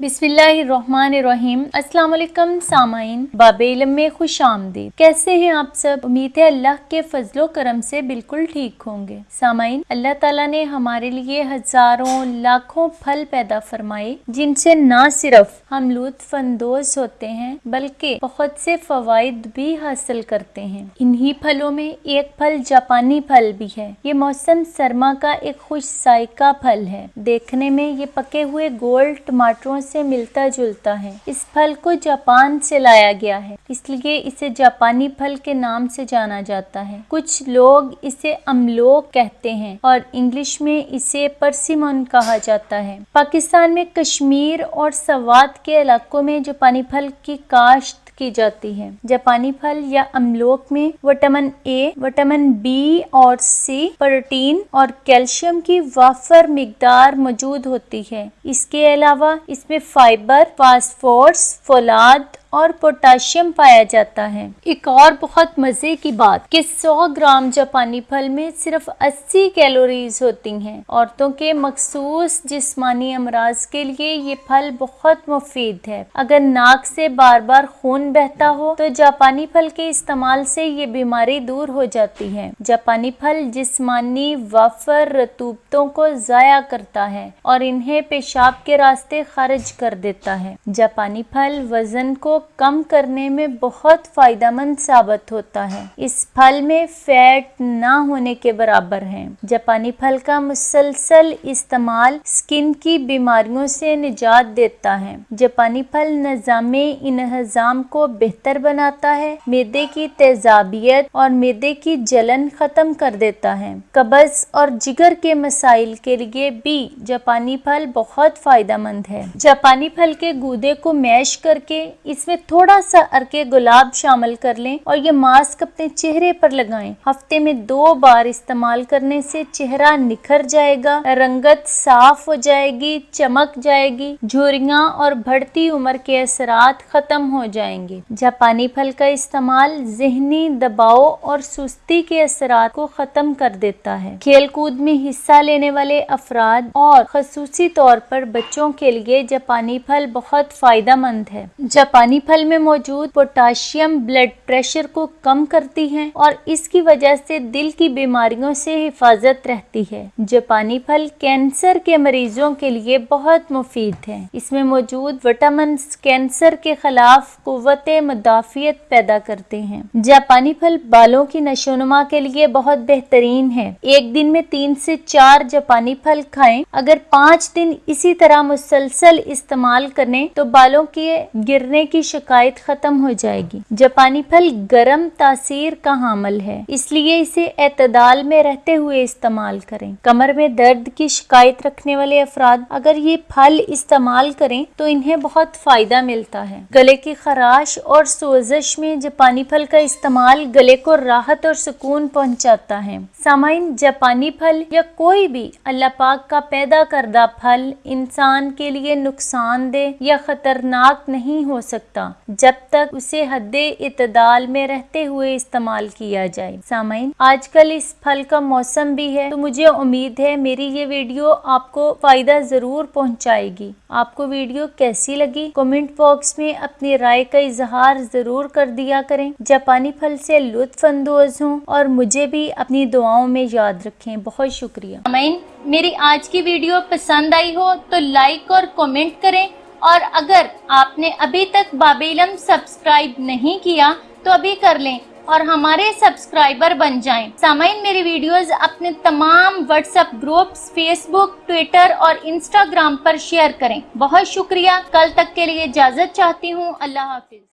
بسم اللہ الرحمن الرحیم۔ السلام علیکم سامعین، باب علم میں خوش آمدید۔ کیسے ہیں آپ سب؟ امید ہے اللہ کے فضل و کرم سے بالکل ٹھیک ہوں گے۔ سامعین، اللہ تعالیٰ نے ہمارے لیے ہزاروں، لاکھوں پھل پیدا فرمائے، جن سے نہ صرف ہم لطف اندوز ہوتے ہیں، بلکہ بہت سے فوائد بھی حاصل کرتے ہیں۔ انہی پھلوں میں ایک پھل جاپانی پھل بھی ہے۔ یہ موسم سرما کا ایک خوش ذائقہ پھل ہے۔ دیکھنے میں یہ پکے ہوئے گول ٹماٹروں سے ملتا جلتا ہے۔ اس پھل کو جاپان سے لایا گیا ہے۔ اس لیے اسے جاپانی پھل کے نام سے جانا جاتا ہے۔ کچھ لوگ اسے املوک کہتے ہیں اور انگلش میں اسے پرسیمون کہا جاتا ہے۔ پاکستان میں کشمیر اور سوات کے علاقوں میں جاپانی پھل کی کاشت کی جاتی ہے جاپانی پھل یا املوک میں وٹامن اے وٹامن بی اور سی پروٹین اور کیلشیم کی وافر مقدار موجود ہوتی ہے۔ اس کے علاوہ اس میں فائبر، فاسفورس، فولاد اور پوٹاشیم پایا جاتا ہے۔ ایک اور بہت مزے کی بات کہ سو گرام جاپانی پھل میں صرف اسی کیلوریز ہوتی ہیں۔ عورتوں کے مخصوص جسمانی امراض کے لیے یہ پھل بہت مفید ہے۔ اگر ناک سے بار بار خون بہتا ہو تو جاپانی پھل کے استعمال سے یہ بیماری دور ہو جاتی ہے۔ جاپانی پھل جسمانی وافر رتوبتوں کو ضائع کرتا ہے اور انہیں پیشاب کے راستے خارج کر دیتا ہے۔ جاپانی پھل وزن کو کم کرنے میں بہت فائدہ مند ثابت ہوتا ہے۔ اس پھل میں فیٹ نہ ہونے کے برابر ہے جاپانی پھل کا مسلسل استعمال سکن کی بیماریوں سے نجات دیتا ہے۔ جاپانی پھل نظام انہضام کو بہتر بناتا ہے، میدے کی تیزابیت اور میدے کی جلن ختم کر دیتا ہے۔ قبض اور جگر کے مسائل کے لیے بھی جاپانی پھل بہت فائدہ مند ہے۔ جاپانی پھل کے گودے کو میش کر کے اس میں تھوڑا سا ارکے گلاب شامل کر لیں اور یہ ماسک اپنے چہرے پر لگائیں۔ ہفتے میں دو بار استعمال کرنے سے چہرہ نکھر جائے گا، رنگت صاف ہو جائے گی، چمک جائے گی جھوریاں اور بڑھتی عمر کے اثرات ختم ہو جائیں گے۔ جاپانی پھل کا استعمال ذہنی دباؤ اور سستی کے اثرات کو ختم کر دیتا ہے۔ کھیل کود میں حصہ لینے والے افراد اور خصوصی طور پر بچوں کے لیے جاپانی پھل بہت فائدہ مند ہے۔ جاپانی پھل میں موجود پوٹاشیم بلڈ پریشر کو کم کرتی ہے اور اس کی وجہ سے دل کی بیماریوں سے حفاظت رہتی ہے۔ جاپانی پھل کینسر کے مریضوں کے لیے بہت مفید ہے اس میں موجود وٹامن کینسر کے خلاف قوت مدافعت پیدا کرتے ہیں۔ جاپانی پھل بالوں کی نشو نما کے لیے بہت بہترین ہے ایک دن میں تین سے چار جاپانی پھل کھائیں۔ اگر پانچ دن اسی طرح مسلسل استعمال کریں تو بالوں کے گرنے کی شکایت ختم ہو جائے گی۔ جاپانی پھل گرم تاثیر کا حامل ہے، اس لیے اسے اعتدال میں رہتے ہوئے استعمال کریں۔ کمر میں درد کی شکایت رکھنے والے افراد اگر یہ پھل استعمال کریں تو انہیں بہت فائدہ ملتا ہے۔ گلے کی خراش اور سوزش میں جاپانی پھل کا استعمال گلے کو راحت اور سکون پہنچاتا ہے۔ سامعین، جاپانی پھل یا کوئی بھی اللہ پاک کا پیدا کردہ پھل انسان کے لیے نقصان دہ یا خطرناک نہیں ہو سکتا۔ جب تک اسے حد اعتدال میں رہتے ہوئے استعمال کیا جائے۔ سامعین، آج کل اس پھل کا موسم بھی ہے، تو مجھے امید ہے میری یہ ویڈیو آپ کو فائدہ ضرور پہنچائے گی۔ آپ کو ویڈیو کیسی لگی؟ کومنٹ باکس میں اپنی رائے کا اظہار ضرور کر دیا کریں۔ جاپانی پھل سے لطف اندوز ہوں اور مجھے بھی اپنی دعاؤں میں یاد رکھیں۔ بہت شکریہ۔ سامعین، میری آج کی ویڈیو پسند آئی ہو تو لائک اور کومنٹ کریں۔ اور اگر آپ نے ابھی تک باب علم سبسکرائب نہیں کیا، تو ابھی کر لیں اور ہمارے سبسکرائبر بن جائیں۔ سامعین، میری ویڈیوز اپنے تمام WhatsApp groups Facebook Twitter اور انسٹاگرام پر شیئر کریں۔ بہت شکریہ۔ کل تک کے لیے اجازت چاہتی ہوں۔ اللہ حافظ۔